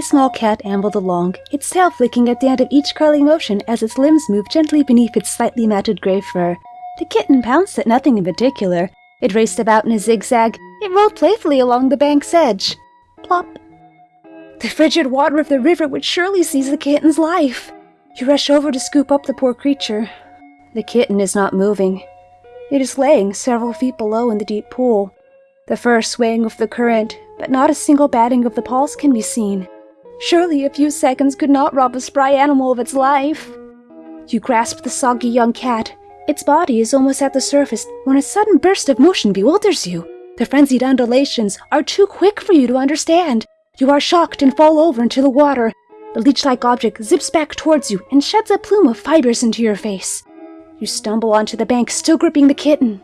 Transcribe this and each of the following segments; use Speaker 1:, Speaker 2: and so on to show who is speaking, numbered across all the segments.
Speaker 1: small cat ambled along, its tail flicking at the end of each curling motion as its limbs moved gently beneath its slightly matted gray fur. The kitten pounced at nothing in particular. It raced about in a zigzag. It rolled playfully along the bank's edge. Plop. The frigid water of the river would surely seize the kitten's life. You rush over to scoop up the poor creature. The kitten is not moving. It is laying several feet below in the deep pool. The fur swaying with the current, but not a single batting of the paws can be seen. Surely a few seconds could not rob a spry animal of its life. You grasp the soggy young cat. Its body is almost at the surface when a sudden burst of motion bewilders you. The frenzied undulations are too quick for you to understand. You are shocked and fall over into the water. The leech-like object zips back towards you and sheds a plume of fibers into your face. You stumble onto the bank, still gripping the kitten.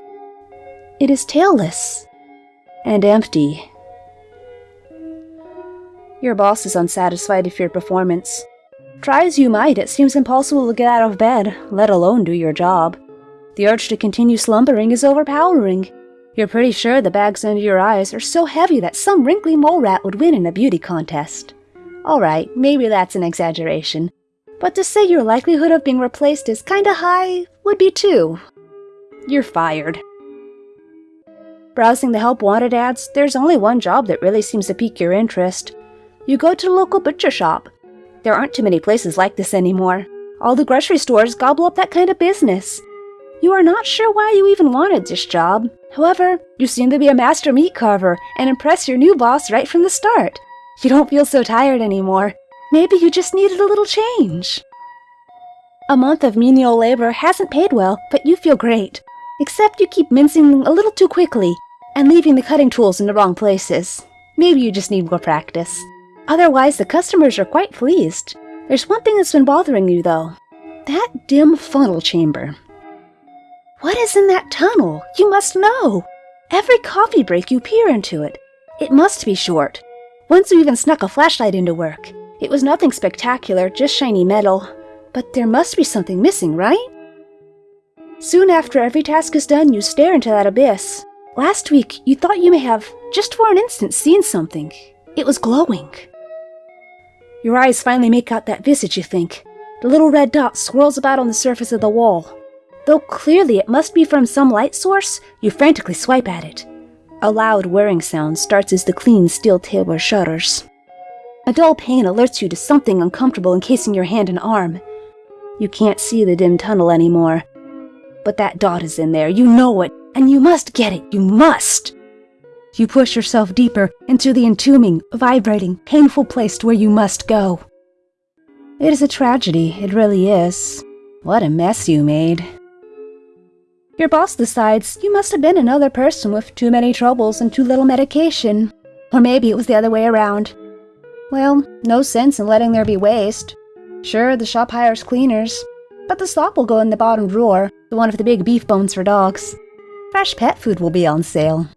Speaker 1: It is tailless and empty. Your boss is unsatisfied with your performance. Try as you might, it seems impossible to get out of bed, let alone do your job. The urge to continue slumbering is overpowering. You're pretty sure the bags under your eyes are so heavy that some wrinkly mole rat would win in a beauty contest. Alright, maybe that's an exaggeration. But to say your likelihood of being replaced is kinda high would be too. You're fired. Browsing the help wanted ads, there's only one job that really seems to pique your interest you go to the local butcher shop. There aren't too many places like this anymore. All the grocery stores gobble up that kind of business. You are not sure why you even wanted this job. However, you seem to be a master meat carver and impress your new boss right from the start. You don't feel so tired anymore. Maybe you just needed a little change. A month of menial labor hasn't paid well, but you feel great. Except you keep mincing a little too quickly and leaving the cutting tools in the wrong places. Maybe you just need more practice. Otherwise, the customers are quite pleased. There's one thing that's been bothering you, though. That dim funnel chamber. What is in that tunnel? You must know. Every coffee break you peer into it. It must be short. Once you even snuck a flashlight into work. It was nothing spectacular, just shiny metal. But there must be something missing, right? Soon after every task is done, you stare into that abyss. Last week, you thought you may have, just for an instant, seen something. It was glowing. Your eyes finally make out that visage, you think. The little red dot swirls about on the surface of the wall. Though clearly it must be from some light source, you frantically swipe at it. A loud whirring sound starts as the clean steel table shudders. A dull pain alerts you to something uncomfortable encasing your hand and arm. You can't see the dim tunnel anymore. But that dot is in there, you know it, and you must get it, you must! You push yourself deeper into the entombing, vibrating, painful place to where you must go. It is a tragedy, it really is. What a mess you made. Your boss decides you must have been another person with too many troubles and too little medication. Or maybe it was the other way around. Well, no sense in letting there be waste. Sure, the shop hires cleaners, but the slop will go in the bottom drawer, the one with the big beef bones for dogs. Fresh pet food will be on sale.